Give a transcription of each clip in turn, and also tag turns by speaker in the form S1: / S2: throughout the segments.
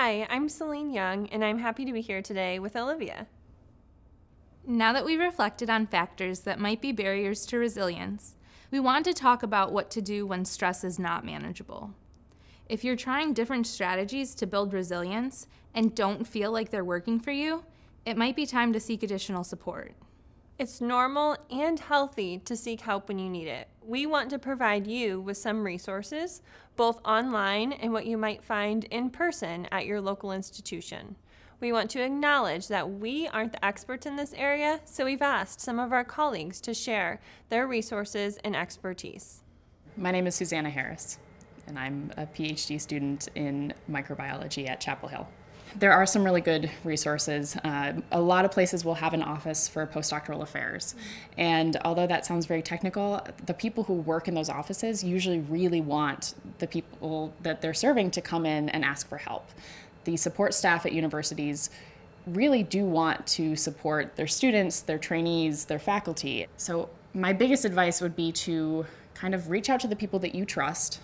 S1: Hi, I'm Celine Young, and I'm happy to be here today with Olivia.
S2: Now that we've reflected on factors that might be barriers to resilience, we want to talk about what to do when stress is not manageable. If you're trying different strategies to build resilience and don't feel like they're working for you, it might be time to seek additional support.
S1: It's normal and healthy to seek help when you need it. We want to provide you with some resources, both online and what you might find in person at your local institution. We want to acknowledge that we aren't the experts in this area, so we've asked some of our colleagues to share their resources and expertise.
S3: My name is Susanna Harris, and I'm a PhD student in microbiology at Chapel Hill there are some really good resources. Uh, a lot of places will have an office for postdoctoral affairs. And although that sounds very technical, the people who work in those offices usually really want the people that they're serving to come in and ask for help. The support staff at universities really do want to support their students, their trainees, their faculty. So my biggest advice would be to kind of reach out to the people that you trust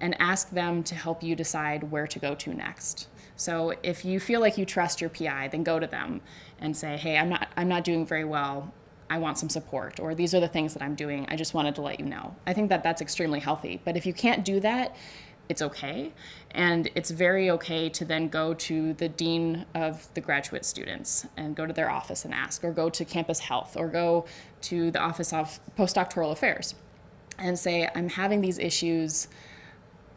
S3: and ask them to help you decide where to go to next. So if you feel like you trust your PI, then go to them and say, hey, I'm not, I'm not doing very well. I want some support, or these are the things that I'm doing. I just wanted to let you know. I think that that's extremely healthy. But if you can't do that, it's okay. And it's very okay to then go to the dean of the graduate students and go to their office and ask, or go to campus health, or go to the Office of Postdoctoral Affairs and say, I'm having these issues.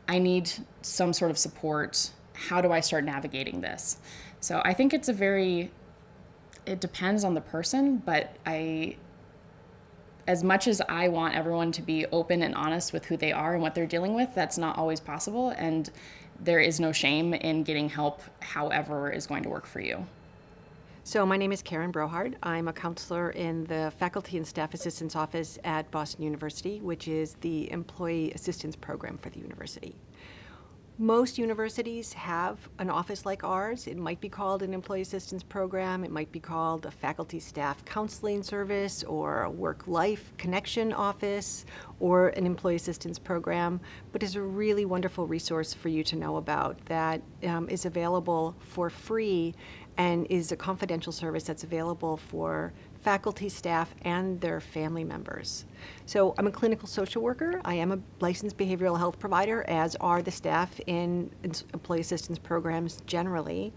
S3: I need some sort of support how do I start navigating this? So I think it's a very, it depends on the person, but I, as much as I want everyone to be open and honest with who they are and what they're dealing with, that's not always possible. And there is no shame in getting help, however, is going to work for you.
S4: So my name is Karen Brohard. I'm a counselor in the Faculty and Staff Assistance Office at Boston University, which is the employee assistance program for the university. Most universities have an office like ours. It might be called an employee assistance program. It might be called a faculty staff counseling service or a work-life connection office or an employee assistance program, but is a really wonderful resource for you to know about that um, is available for free and is a confidential service that's available for faculty, staff, and their family members. So I'm a clinical social worker. I am a licensed behavioral health provider, as are the staff in employee assistance programs generally.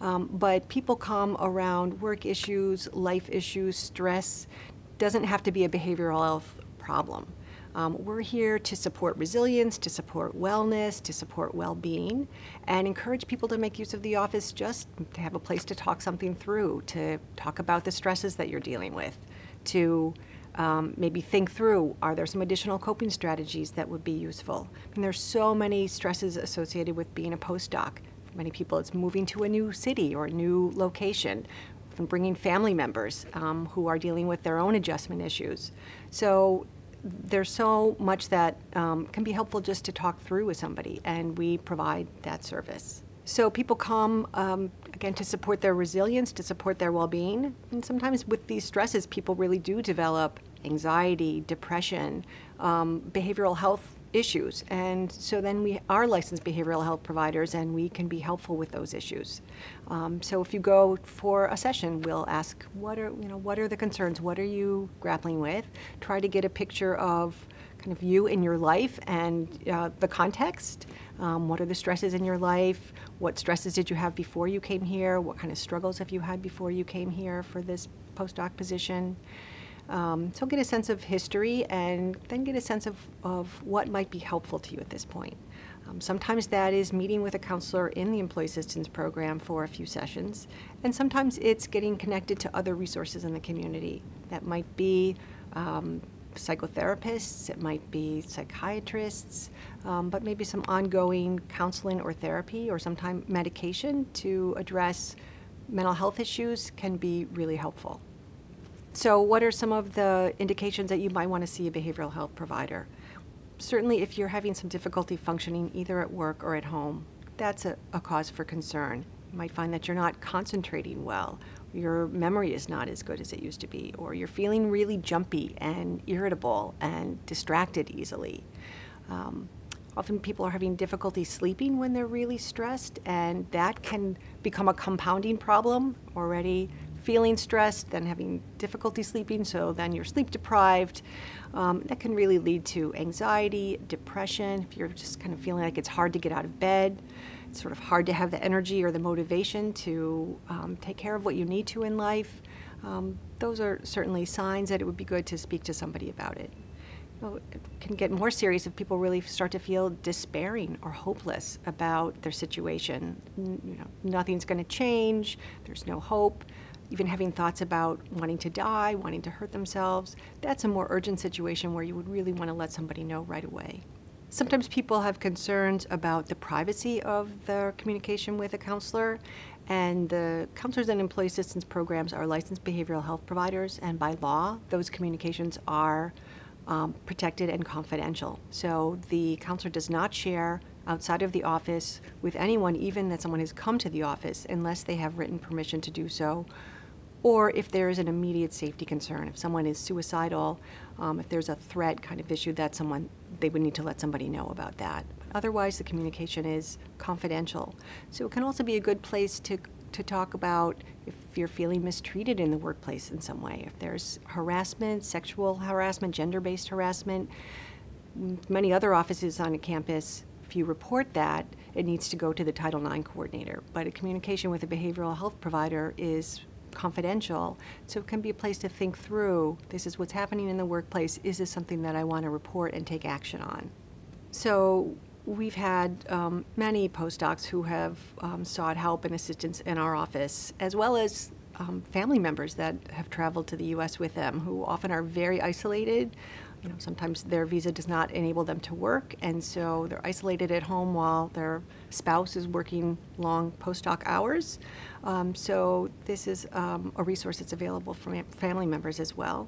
S4: Um, but people come around work issues, life issues, stress. Doesn't have to be a behavioral health problem. Um, we're here to support resilience, to support wellness, to support well-being, and encourage people to make use of the office just to have a place to talk something through, to talk about the stresses that you're dealing with, to um, maybe think through, are there some additional coping strategies that would be useful? I mean, there's so many stresses associated with being a postdoc. For many people, it's moving to a new city or a new location, from bringing family members um, who are dealing with their own adjustment issues. So there's so much that um, can be helpful just to talk through with somebody, and we provide that service. So people come, um, again, to support their resilience, to support their well-being, and sometimes with these stresses, people really do develop anxiety, depression, um, behavioral health issues. And so then we are licensed behavioral health providers and we can be helpful with those issues. Um, so if you go for a session, we'll ask, what are, you know, what are the concerns? What are you grappling with? Try to get a picture of kind of you in your life and uh, the context. Um, what are the stresses in your life? What stresses did you have before you came here? What kind of struggles have you had before you came here for this postdoc position? Um, so get a sense of history and then get a sense of, of what might be helpful to you at this point. Um, sometimes that is meeting with a counselor in the Employee Assistance Program for a few sessions, and sometimes it's getting connected to other resources in the community. That might be um, psychotherapists, it might be psychiatrists, um, but maybe some ongoing counseling or therapy or sometimes medication to address mental health issues can be really helpful. So what are some of the indications that you might want to see a behavioral health provider? Certainly if you're having some difficulty functioning either at work or at home, that's a, a cause for concern. You might find that you're not concentrating well, your memory is not as good as it used to be, or you're feeling really jumpy and irritable and distracted easily. Um, Often people are having difficulty sleeping when they're really stressed, and that can become a compounding problem. Already feeling stressed, then having difficulty sleeping, so then you're sleep deprived. Um, that can really lead to anxiety, depression, if you're just kind of feeling like it's hard to get out of bed. It's sort of hard to have the energy or the motivation to um, take care of what you need to in life. Um, those are certainly signs that it would be good to speak to somebody about it. It can get more serious if people really start to feel despairing or hopeless about their situation. You know, nothing's going to change. There's no hope. Even having thoughts about wanting to die, wanting to hurt themselves. That's a more urgent situation where you would really want to let somebody know right away. Sometimes people have concerns about the privacy of their communication with a counselor, and the counselors and employee assistance programs are licensed behavioral health providers, and by law, those communications are um, protected and confidential. So the counselor does not share outside of the office with anyone, even that someone has come to the office, unless they have written permission to do so, or if there is an immediate safety concern. If someone is suicidal, um, if there's a threat kind of issue, that someone they would need to let somebody know about that. Otherwise, the communication is confidential. So it can also be a good place to to talk about if you're feeling mistreated in the workplace in some way, if there's harassment, sexual harassment, gender-based harassment. Many other offices on a campus, if you report that, it needs to go to the Title IX coordinator. But a communication with a behavioral health provider is confidential, so it can be a place to think through, this is what's happening in the workplace, is this something that I want to report and take action on? So we've had um, many postdocs who have um, sought help and assistance in our office, as well as um, family members that have traveled to the U.S. with them, who often are very isolated. You know, sometimes their visa does not enable them to work, and so they're isolated at home while their spouse is working long postdoc hours. Um, so this is um, a resource that's available for family members as well.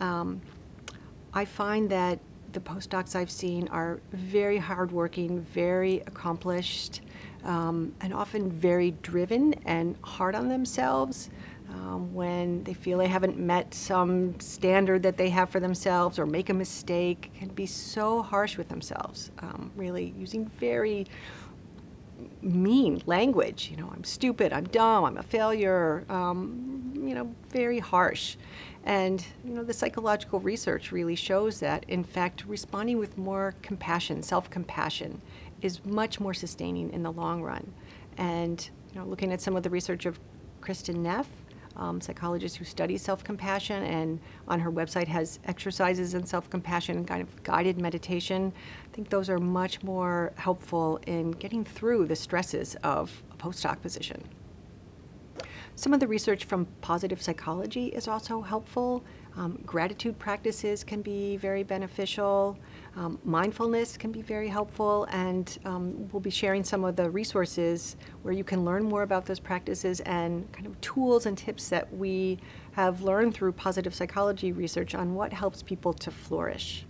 S4: Um, I find that the postdocs I've seen are very hardworking, very accomplished, um, and often very driven and hard on themselves. Um, when they feel they haven't met some standard that they have for themselves or make a mistake, can be so harsh with themselves, um, really using very mean language. You know, I'm stupid, I'm dumb, I'm a failure, um, you know, very harsh. And, you know, the psychological research really shows that, in fact, responding with more compassion, self compassion, is much more sustaining in the long run. And, you know, looking at some of the research of Kristin Neff, um, psychologist who studies self-compassion and on her website has exercises in self-compassion and kind of guided meditation. I think those are much more helpful in getting through the stresses of a postdoc position. Some of the research from positive psychology is also helpful. Um, gratitude practices can be very beneficial. Um, mindfulness can be very helpful, and um, we'll be sharing some of the resources where you can learn more about those practices and kind of tools and tips that we have learned through positive psychology research on what helps people to flourish.